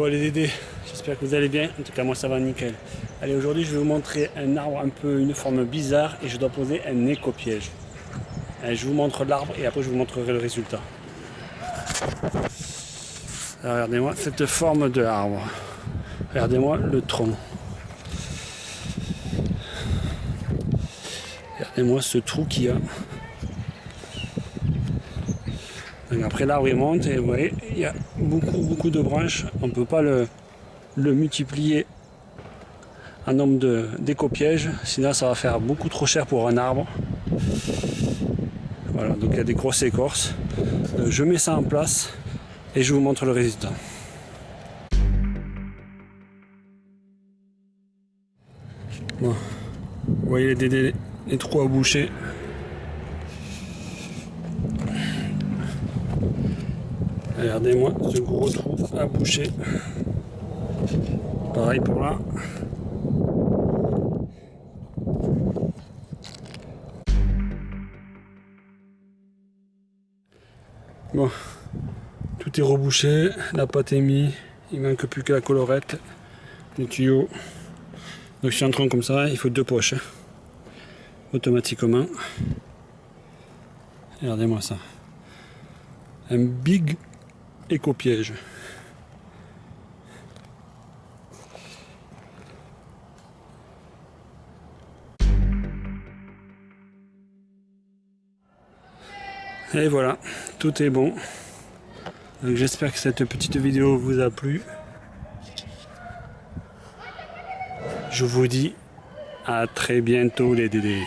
Bon les Dédés, j'espère que vous allez bien. En tout cas moi ça va nickel. Allez aujourd'hui je vais vous montrer un arbre un peu une forme bizarre et je dois poser un éco-piège. Je vous montre l'arbre et après je vous montrerai le résultat. Regardez-moi cette forme de arbre. Regardez-moi le tronc. Regardez-moi ce trou qu'il y a. après l'arbre il monte et vous voyez il y a beaucoup beaucoup de branches. On ne peut pas le, multiplier en nombre d'éco-pièges, sinon ça va faire beaucoup trop cher pour un arbre. Voilà, donc il y a des grosses écorces. Euh, je mets ça en place et je vous montre le résultat. Vous voyez les, les trous à boucher. Regardez-moi ce gros trou à boucher. Pareil pour là. Bon, tout est rebouché, la pâte est mise, il manque plus que la colorette, les tuyaux. Donc si un tronc comme ça, il faut deux poches, hein. automatiquement. Regardez-moi ça. Un big éco-piège. Et voilà, tout est bon. J'espère que cette petite vidéo vous a plu. Je vous dis à très bientôt les Dédés.